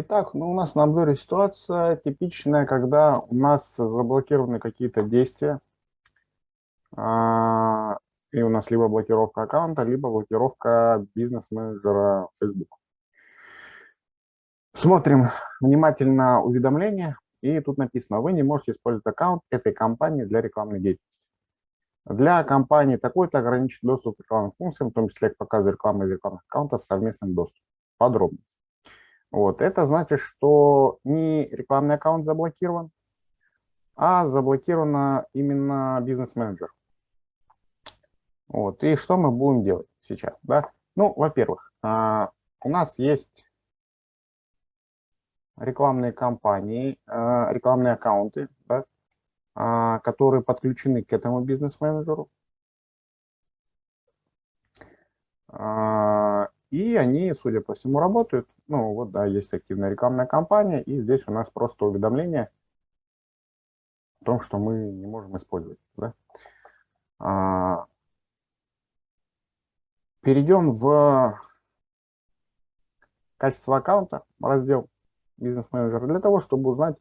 Итак, ну, у нас на обзоре ситуация типичная, когда у нас заблокированы какие-то действия, а, и у нас либо блокировка аккаунта, либо блокировка бизнес-менеджера Facebook. Смотрим внимательно уведомления, и тут написано, вы не можете использовать аккаунт этой компании для рекламной деятельности. Для компании такой-то ограничен доступ к рекламным функциям, в том числе к показу рекламы из рекламных аккаунтов с совместным доступом. Подробно. Вот. Это значит, что не рекламный аккаунт заблокирован, а заблокировано именно бизнес-менеджер. Вот. И что мы будем делать сейчас? Да? Ну, во-первых, а, у нас есть рекламные кампании, а, рекламные аккаунты, да, а, которые подключены к этому бизнес-менеджеру. И они, судя по всему, работают. Ну вот, да, есть активная рекламная кампания, и здесь у нас просто уведомление о том, что мы не можем использовать. Да? А, перейдем в качество аккаунта, раздел бизнес-менеджер, для того, чтобы узнать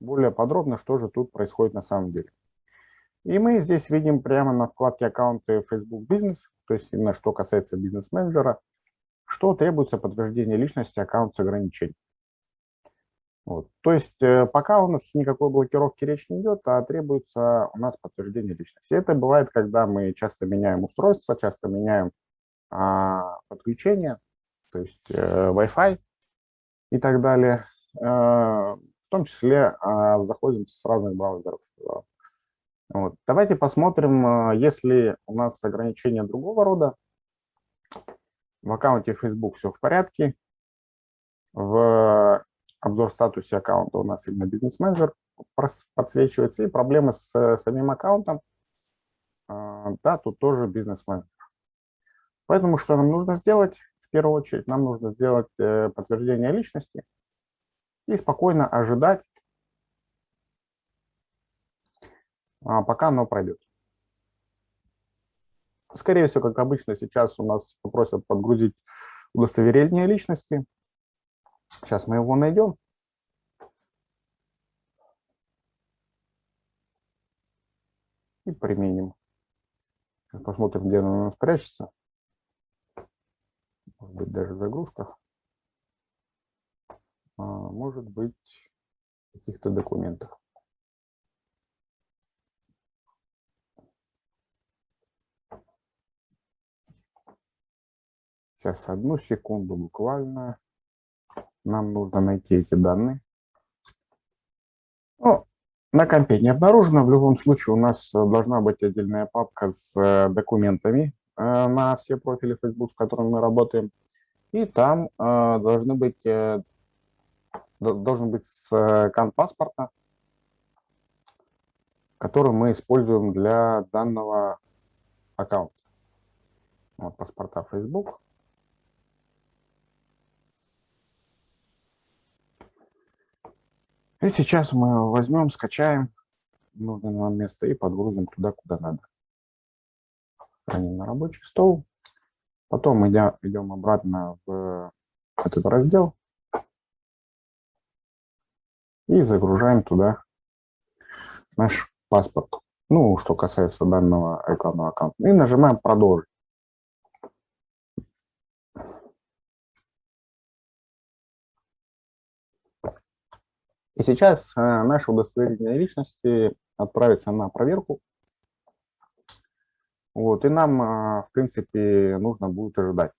более подробно, что же тут происходит на самом деле. И мы здесь видим прямо на вкладке аккаунты Facebook Business, то есть именно что касается бизнес-менеджера, что требуется подтверждение личности аккаунт с ограничением. Вот. То есть э, пока у нас никакой блокировки речь не идет, а требуется у нас подтверждение личности. Это бывает, когда мы часто меняем устройство, часто меняем а, подключение, то есть э, Wi-Fi и так далее. Э, в том числе э, заходим с разных браузеров. Вот. Давайте посмотрим, э, если у нас ограничения другого рода, в аккаунте Facebook все в порядке. В обзор статусе аккаунта у нас именно бизнес-менеджер подсвечивается. И проблемы с самим аккаунтом, а, да, тут тоже бизнес-менеджер. Поэтому что нам нужно сделать? В первую очередь нам нужно сделать э, подтверждение личности и спокойно ожидать, а, пока оно пройдет. Скорее всего, как обычно, сейчас у нас попросят подгрузить удостоверение личности. Сейчас мы его найдем. И применим. Посмотрим, где оно у нас прячется. Может быть, даже в загрузках. А, может быть, в каких-то документах. Сейчас, одну секунду буквально. Нам нужно найти эти данные. О, на компе не обнаружено. В любом случае у нас должна быть отдельная папка с э, документами э, на все профили Facebook, с которыми мы работаем. И там э, должны быть, должен быть скан паспорта, который мы используем для данного аккаунта. Вот паспорта Facebook. И сейчас мы возьмем, скачаем нужное нам место и подгрузим туда, куда надо. Храним на рабочий стол. Потом идем, идем обратно в этот раздел и загружаем туда наш паспорт. Ну, что касается данного рекламного аккаунта. И нажимаем «Продолжить». И сейчас э, наше удостоверение личности отправится на проверку. Вот, и нам, э, в принципе, нужно будет ожидать.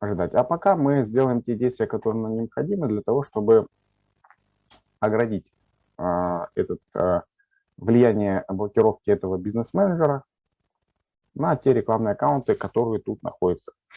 ожидать. А пока мы сделаем те действия, которые нам необходимы для того, чтобы оградить а, этот, а, влияние блокировки этого бизнес-менеджера на те рекламные аккаунты, которые тут находятся.